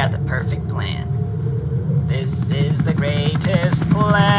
got the perfect plan. This is the greatest plan.